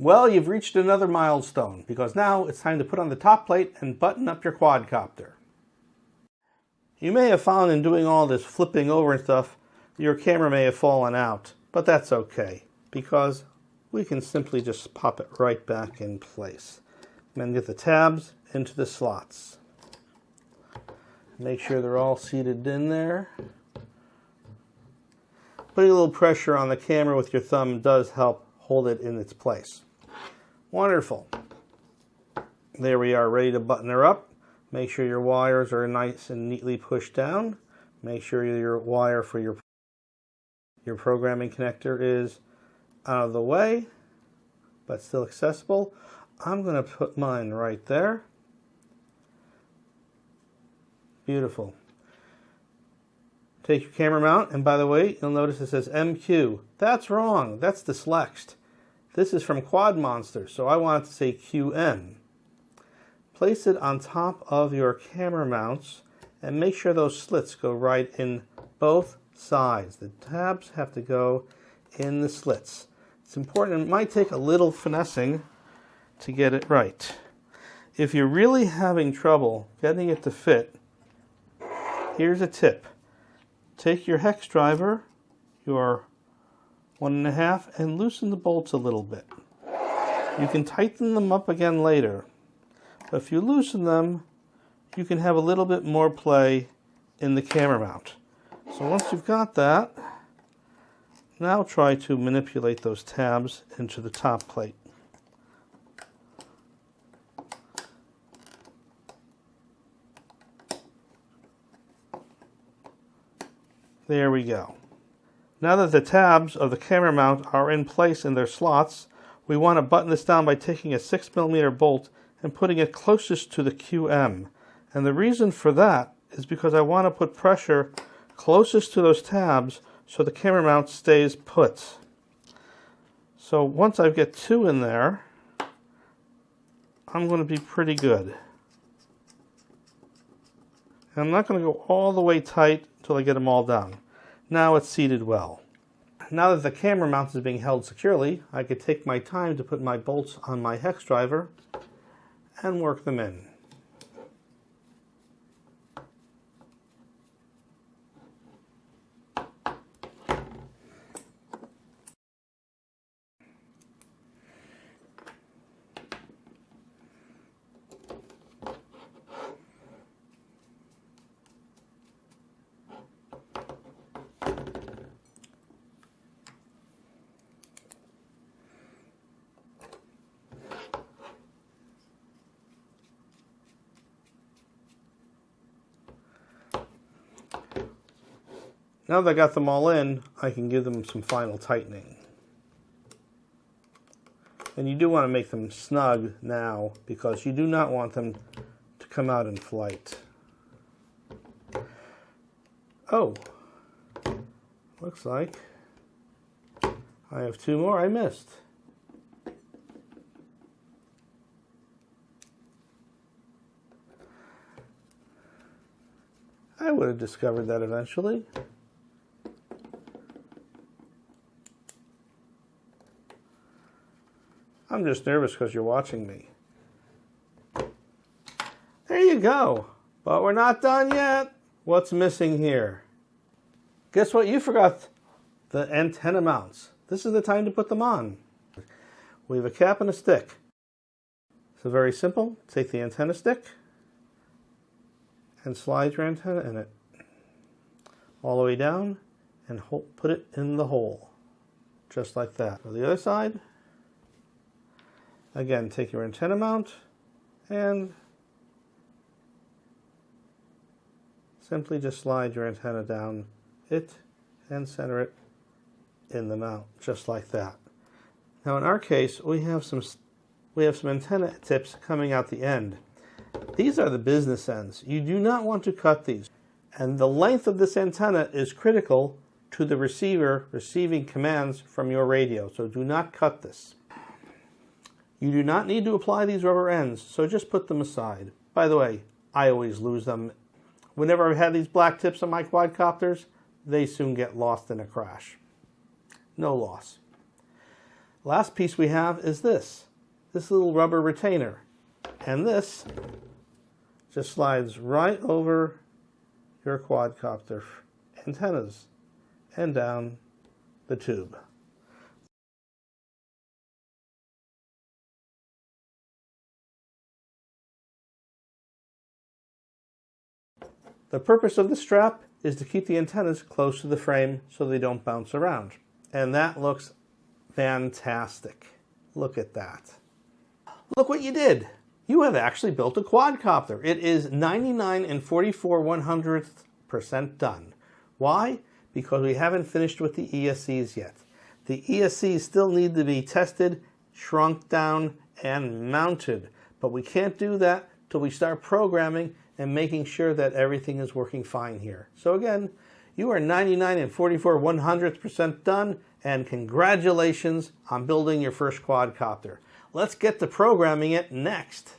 Well, you've reached another milestone because now it's time to put on the top plate and button up your quadcopter. You may have found in doing all this flipping over and stuff, your camera may have fallen out, but that's okay because we can simply just pop it right back in place. And get the tabs into the slots. Make sure they're all seated in there. Putting a little pressure on the camera with your thumb does help hold it in its place. Wonderful. There we are ready to button her up. Make sure your wires are nice and neatly pushed down. Make sure your wire for your, your programming connector is out of the way, but still accessible. I'm going to put mine right there. Beautiful. Take your camera mount, and by the way, you'll notice it says MQ. That's wrong. That's dyslexed. This is from Quad Monster, so I want it to say QM. Place it on top of your camera mounts and make sure those slits go right in both sides. The tabs have to go in the slits. It's important, it might take a little finessing to get it right. If you're really having trouble getting it to fit, here's a tip. Take your hex driver, your one and a half, and loosen the bolts a little bit. You can tighten them up again later, but if you loosen them, you can have a little bit more play in the camera mount. So once you've got that, now try to manipulate those tabs into the top plate. There we go. Now that the tabs of the camera mount are in place in their slots, we want to button this down by taking a 6mm bolt and putting it closest to the QM. And the reason for that is because I want to put pressure closest to those tabs so the camera mount stays put. So once I get two in there, I'm going to be pretty good. And I'm not going to go all the way tight until I get them all down. Now it's seated well. Now that the camera mount is being held securely, I could take my time to put my bolts on my hex driver and work them in. Now that I got them all in, I can give them some final tightening. And you do want to make them snug now because you do not want them to come out in flight. Oh, looks like I have two more I missed. I would have discovered that eventually. I'm just nervous because you're watching me. There you go. But we're not done yet. What's missing here? Guess what? You forgot the antenna mounts. This is the time to put them on. We have a cap and a stick. So very simple. Take the antenna stick and slide your antenna in it all the way down and put it in the hole just like that. On the other side, Again, take your antenna mount and simply just slide your antenna down it and center it in the mount, just like that. Now in our case, we have some we have some antenna tips coming out the end. These are the business ends. You do not want to cut these. And the length of this antenna is critical to the receiver receiving commands from your radio. So do not cut this. You do not need to apply these rubber ends, so just put them aside. By the way, I always lose them whenever I've had these black tips on my quadcopters, they soon get lost in a crash. No loss. Last piece we have is this, this little rubber retainer. And this just slides right over your quadcopter antennas and down the tube. The purpose of the strap is to keep the antennas close to the frame so they don't bounce around. And that looks fantastic. Look at that. Look what you did. You have actually built a quadcopter. It is 99 and 44 one hundredth percent done. Why? Because we haven't finished with the ESCs yet. The ESCs still need to be tested, shrunk down, and mounted. But we can't do that till we start programming and making sure that everything is working fine here. So again, you are 99 and 44 one hundredth percent done, and congratulations on building your first quadcopter. Let's get to programming it next.